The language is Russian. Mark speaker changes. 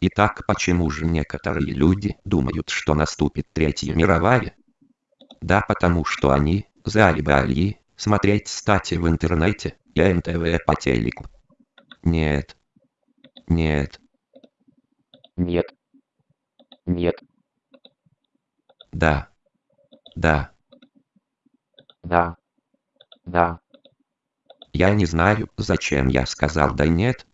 Speaker 1: Итак, почему же некоторые люди думают, что наступит Третья мировая? Да потому что они заебали смотреть стати в интернете и НТВ по телеку. Нет. Нет.
Speaker 2: Нет. Нет.
Speaker 1: Да. Да.
Speaker 2: Да. Да.
Speaker 1: Я не знаю, зачем я сказал да нет,